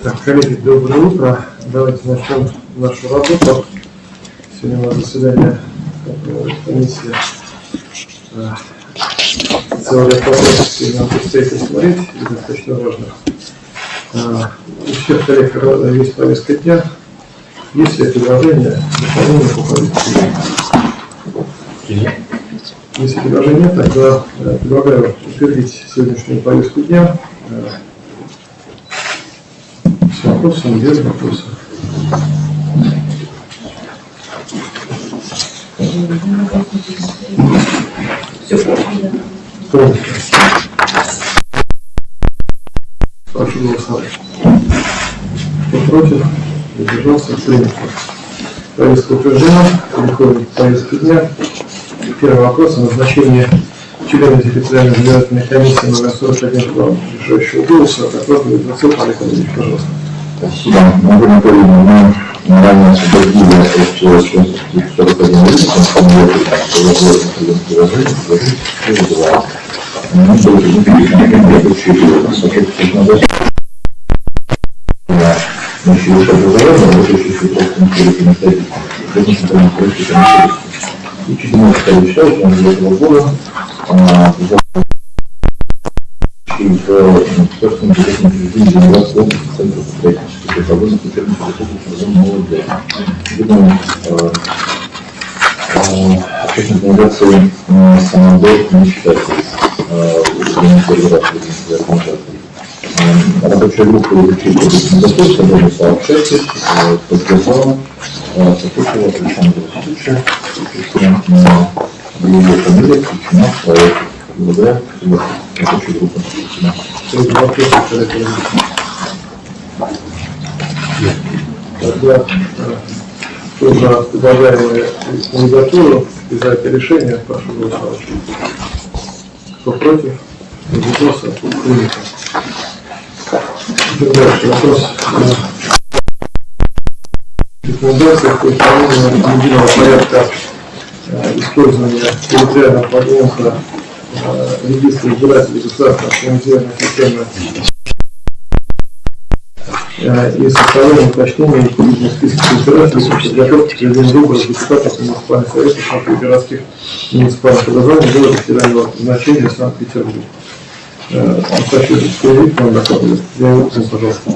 Так, коллеги, доброе утро. Давайте начнем нашу работу. Сегодня у нас заседание э, комиссии. Э, Целый ряд вопросов сегодня нам предстоит рассмотреть, достаточно важно. Э, У всех коллег есть повестка дня. Есть ли предложения, дополнения по повестке? Если предложений нет, тогда э, предлагаю утвердить сегодняшнюю повестку дня. Вопросом, без вопросов. Полностью. Прошу голосовать. Кто против? Удержался? Принято. Повестка утверждена. Переходим к повестке дня. Первый вопрос о назначении члена территориальной избирательной комиссии номер 41 глав решающего голоса. Докладывает Вацев Олег Андреевич, пожалуйста. Спасибо. Могу Анатольевна, мы ранее освободили от 41 просто комиссии. И чуть немного решал, что он для этого года а, в собственном бюджетном учреждении Ленинградской области Центра строительства Петрогорска Петербурга Республики МВД. Видимо, общественной организации «Самодор» не считается организацией. Рабочая группа изучила рекомендации, собрали сообщества, поддержала, сопутствовала Александра Васильевича, ее фамилия включена в проект. Рабочей группе. Среди вопросов человека Тогда кто за предлагаемую кандидатуру и за это решение, прошу голосовать. Кто против? Воздержался? Принято. Дальше. Вопрос рекомендациях по исполнению единого порядка э, использования территориального подъемка регистра избирателей государственной автоматизированной системы э, и составление уточнения необходимых списков избирателей по подготовке к проведению выборов депутатов муниципальных советов Санкт городских муниципальных образований города федерального значения Санкт-Петербург. Э, Хочу заявить вам докладывать. Я его пожалуйста.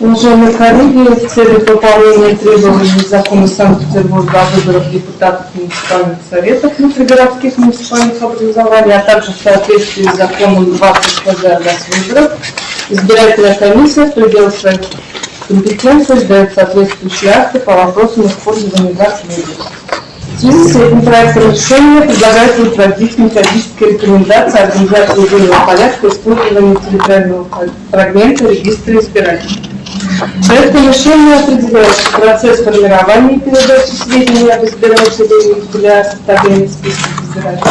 Уважаемые коллеги, в целях выполнения требований закона Санкт-Петербурга о выборах депутатов муниципальных советов внутригородских муниципальных образований, а также в соответствии с законом 20 ФЗ о выборов, избирательная комиссия в пределах своих компетенций сдает соответствующие акты по вопросам использования дат выборов. В связи с этим проектом решения предлагается утвердить методические рекомендации организации единого порядка использования территориального фрагмента регистра избирателей. Проектом решения определяется процесс формирования и передачи сведений об избирателей для составления списков избирателей,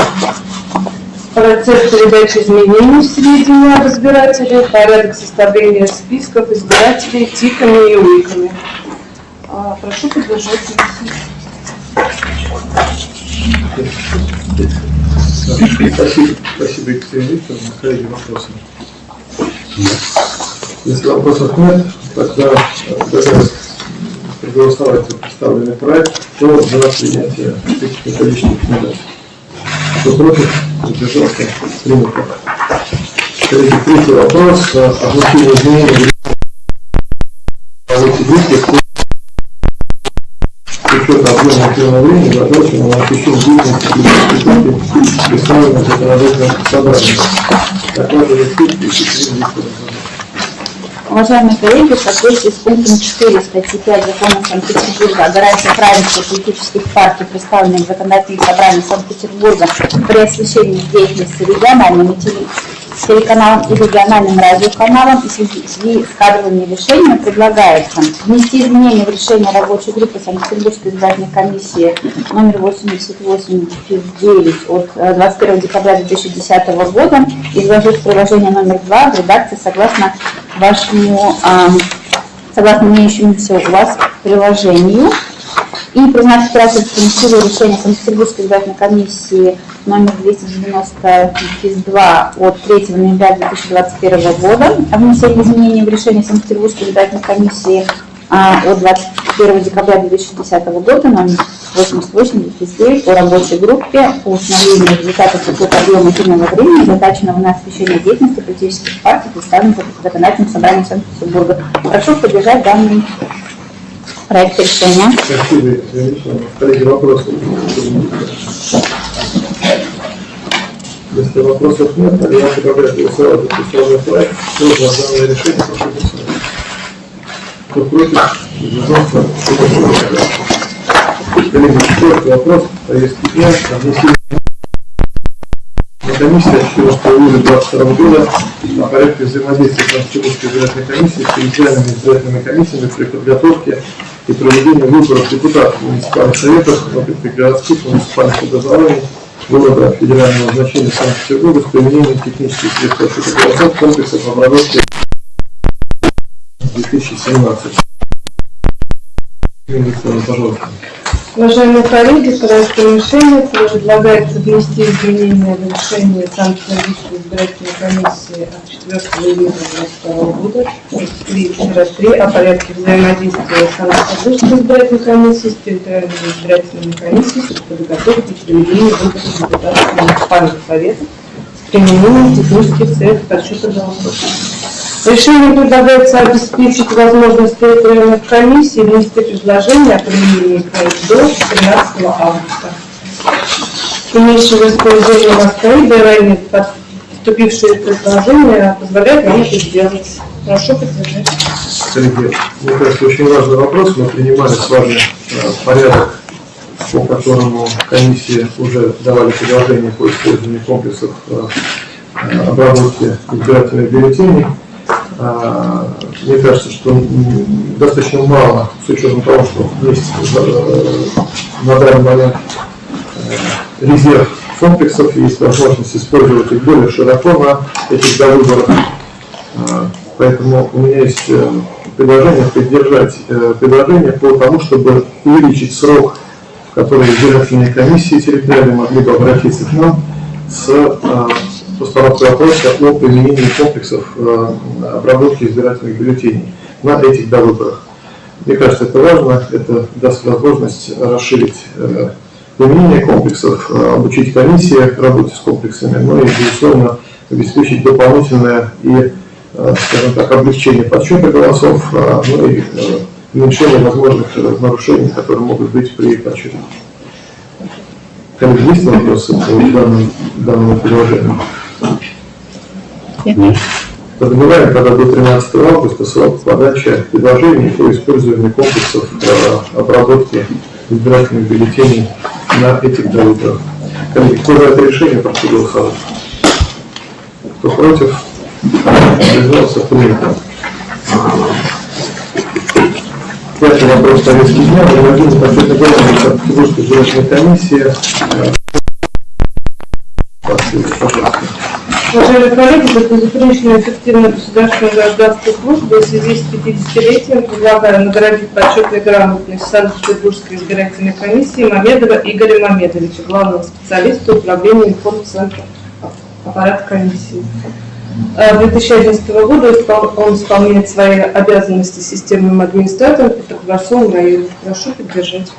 процесс передачи изменений сведений об избирателе, порядок составления списков избирателей тиками и уликами. А, Прошу поддержать. Спасибо, спасибо, Екатерина Викторовна. Коллеги, вопросы? Если вопросов нет, тогда проголосовать за представленный проект. Кто за принятие этих методических рекомендаций? Кто против? Удержался? Принято. Коллеги, третий вопрос. Озвучение изменений в с учетом объема эфирного времени, заточенного на освещение деятельности и. Уважаемые коллеги, в соответствии с пунктом 4 статьи 5 закона Санкт-Петербурга о гарантии равенства политических партий, представленных в законодательном собрании Санкт-Петербурга при освещении деятельности региональными теле- телеканалом и региональным радиоканалом и в связи с кадровыми решениями предлагается внести изменения в решение рабочей группы Санкт-Петербургской избирательной комиссии номер 88-9 от э, 21 декабря 2010 года, изложить приложение номер 2 в редакции согласно вашему, а, согласно имеющемуся у вас приложению. И признать избирательским силу решения Санкт-Петербургской избирательной комиссии номер 290 2 от 3 ноября 2021 года о внесении изменений в решение Санкт-Петербургской избирательной комиссии а, от 21 декабря 2010 года номер 88 о рабочей группе по установлению результатов учета объема эфирного времени, заточенного на освещение деятельности политических партий, представленных в законодательном собрании Санкт-Петербурга. Прошу поддержать данный проект решения. Спасибо. Коллеги, вопросы? Если вопросов нет, тогда я предлагаю голосовать за представленный проект. Кто за данное решение, прошу голосовать. Кто против, кто. Коллеги, четвертый вопрос, повестки дня, на от 14 июля 2022 года о порядке взаимодействия Санкт-Петербургской избирательной комиссии с территориальными избирательными комиссиями при подготовке и проведении выборов депутатов муниципальных советов, городских муниципальных образований города федерального значения Санкт-Петербурга с применением технических средств расчета голосов комплексов обработки 2017. Викторовна, пожалуйста. Уважаемые коллеги, проектом решения предлагается внести изменения в решение Санкт-Петербургской избирательной комиссии от 4 июня 2022 года 3 о порядке взаимодействия Санкт-Петербургской избирательной комиссии с территориальными избирательными комиссиями по подготовке и проведению выборов депутатов муниципальных советов с применением технических средств подсчета голосов. Решением предлагается обеспечить возможность территориальных комиссий внести предложение о применении проекта до 13 августа. Имеющего использование Москвы, и ранее поступившие предложения позволяют нам это сделать. Прошу поддержать. Коллеги, мне кажется, очень важный вопрос. Мы принимали с вами э, порядок, по которому комиссии уже давали предложения по использованию комплексов э, э, обработки избирательных бюллетеней. А, Мне кажется, что достаточно мало, с учетом того, что есть э, на данный момент э, резерв комплексов, есть возможность использовать их более широко на этих довыборах. А, Поэтому у меня есть э, предложение поддержать предложение по тому, чтобы увеличить срок, в который избирательные комиссии территориальные могли бы обратиться к нам с постановкой вопроса о применении комплексов э, обработки избирательных бюллетеней на этих довыборах. Мне кажется, это важно, это даст возможность расширить э, применение комплексов, э, обучить комиссии работе с комплексами, но и, безусловно, обеспечить дополнительное и, скажем так, облегчение подсчета голосов, ну и уменьшение возможных нарушений, которые могут быть при подсчете. Коллеги, есть вопросы по данному, данному предложению? Подразумеваем, когда до 13 августа срок подачи предложений по использованию комплексов обработки избирательных бюллетеней на этих довыборах. Коллеги, кто за это решение, прошу голосовать. Кто против? Воздержался, принято. Пятый вопрос повестки дня. Голос Санкт-Петербургской избирательной комиссии. Э, Спасибо, пожалуйста. Уважаемые коллеги, за и эффективную государственную гражданскую службу в связи с 50-летием предлагаю наградить почетной грамотность Санкт-Петербургской избирательной комиссии Мамедова Игоря Мамедовича, главного специалиста управления информцентра аппарата комиссии. Э, 2011 года испол- он исполняет свои обязанности системным администратором Петроградского района. Прошу поддержать.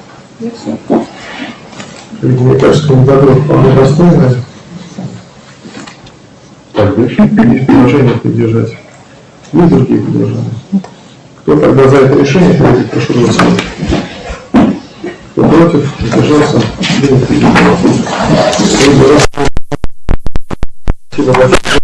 Мне кажется, достойная. Есть предложение поддержать. Есть другие предложения? Кто тогда за это решение, коллеги, прошу голосовать. Кто против, принято. Спасибо большое.